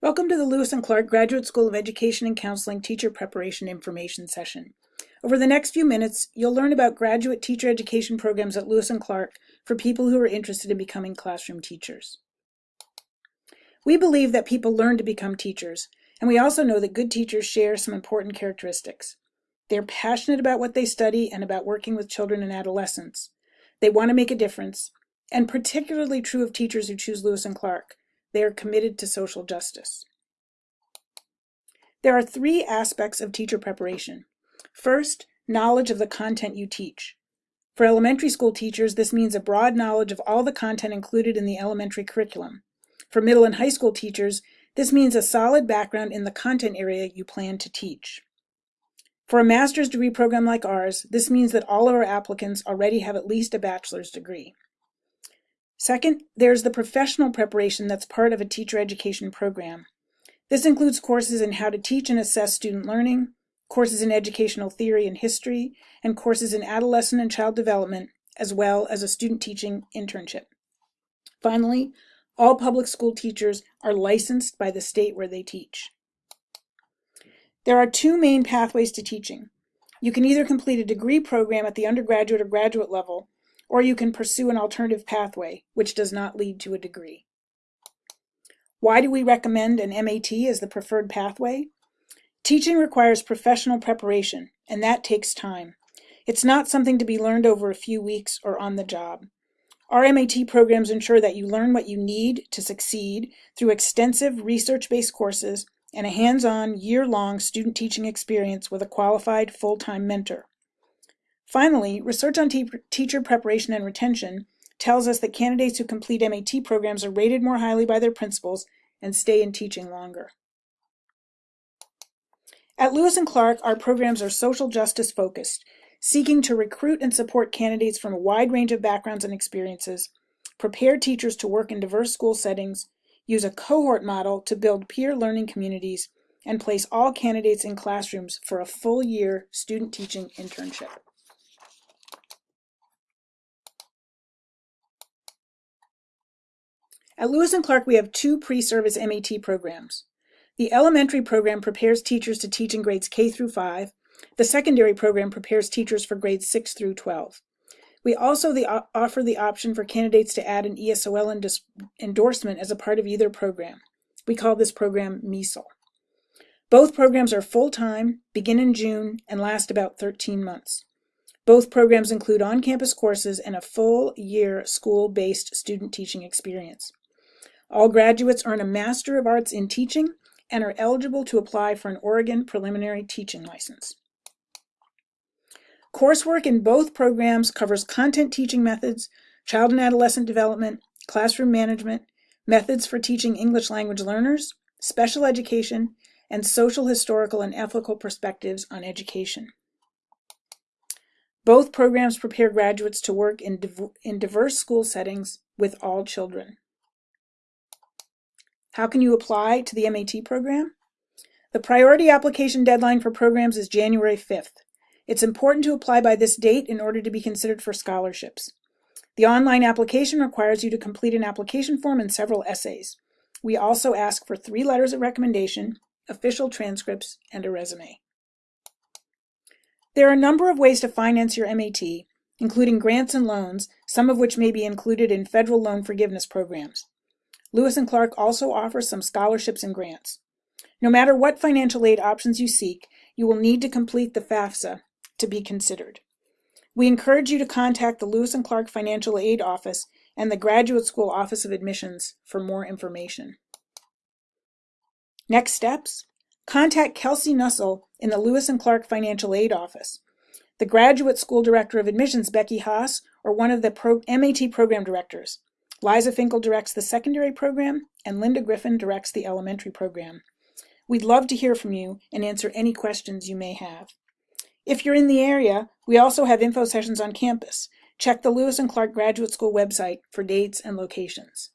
Welcome to the Lewis and Clark Graduate School of Education and Counseling Teacher Preparation Information Session. Over the next few minutes, you'll learn about graduate teacher education programs at Lewis and Clark for people who are interested in becoming classroom teachers. We believe that people learn to become teachers, and we also know that good teachers share some important characteristics. They're passionate about what they study and about working with children and adolescents. They want to make a difference, and particularly true of teachers who choose Lewis and Clark. They are committed to social justice. There are three aspects of teacher preparation. First, knowledge of the content you teach. For elementary school teachers, this means a broad knowledge of all the content included in the elementary curriculum. For middle and high school teachers, this means a solid background in the content area you plan to teach. For a master's degree program like ours, this means that all of our applicants already have at least a bachelor's degree. Second, there's the professional preparation that's part of a teacher education program. This includes courses in how to teach and assess student learning, courses in educational theory and history, and courses in adolescent and child development, as well as a student teaching internship. Finally, all public school teachers are licensed by the state where they teach. There are two main pathways to teaching. You can either complete a degree program at the undergraduate or graduate level, or you can pursue an alternative pathway, which does not lead to a degree. Why do we recommend an MAT as the preferred pathway? Teaching requires professional preparation, and that takes time. It's not something to be learned over a few weeks or on the job. Our MAT programs ensure that you learn what you need to succeed through extensive research-based courses and a hands-on, year-long student teaching experience with a qualified full-time mentor. Finally, research on te teacher preparation and retention tells us that candidates who complete MAT programs are rated more highly by their principals and stay in teaching longer. At Lewis and Clark, our programs are social justice focused, seeking to recruit and support candidates from a wide range of backgrounds and experiences, prepare teachers to work in diverse school settings, use a cohort model to build peer learning communities, and place all candidates in classrooms for a full year student teaching internship. At Lewis and Clark, we have two pre-service MAT programs. The elementary program prepares teachers to teach in grades K through 5. The secondary program prepares teachers for grades 6 through 12. We also the, offer the option for candidates to add an ESOL endorsement as a part of either program. We call this program MESOL. Both programs are full-time, begin in June, and last about 13 months. Both programs include on-campus courses and a full year school-based student teaching experience. All graduates earn a Master of Arts in Teaching and are eligible to apply for an Oregon Preliminary Teaching License. Coursework in both programs covers content teaching methods, child and adolescent development, classroom management, methods for teaching English language learners, special education, and social, historical, and ethical perspectives on education. Both programs prepare graduates to work in, div in diverse school settings with all children. How can you apply to the MAT program? The priority application deadline for programs is January 5th. It's important to apply by this date in order to be considered for scholarships. The online application requires you to complete an application form and several essays. We also ask for three letters of recommendation, official transcripts, and a resume. There are a number of ways to finance your MAT, including grants and loans, some of which may be included in federal loan forgiveness programs. Lewis and Clark also offers some scholarships and grants. No matter what financial aid options you seek, you will need to complete the FAFSA to be considered. We encourage you to contact the Lewis and Clark Financial Aid Office and the Graduate School Office of Admissions for more information. Next steps, contact Kelsey Nussel in the Lewis and Clark Financial Aid Office. The Graduate School Director of Admissions, Becky Haas, or one of the Pro MAT Program Directors. Liza Finkel directs the secondary program, and Linda Griffin directs the elementary program. We'd love to hear from you and answer any questions you may have. If you're in the area, we also have info sessions on campus. Check the Lewis and Clark Graduate School website for dates and locations.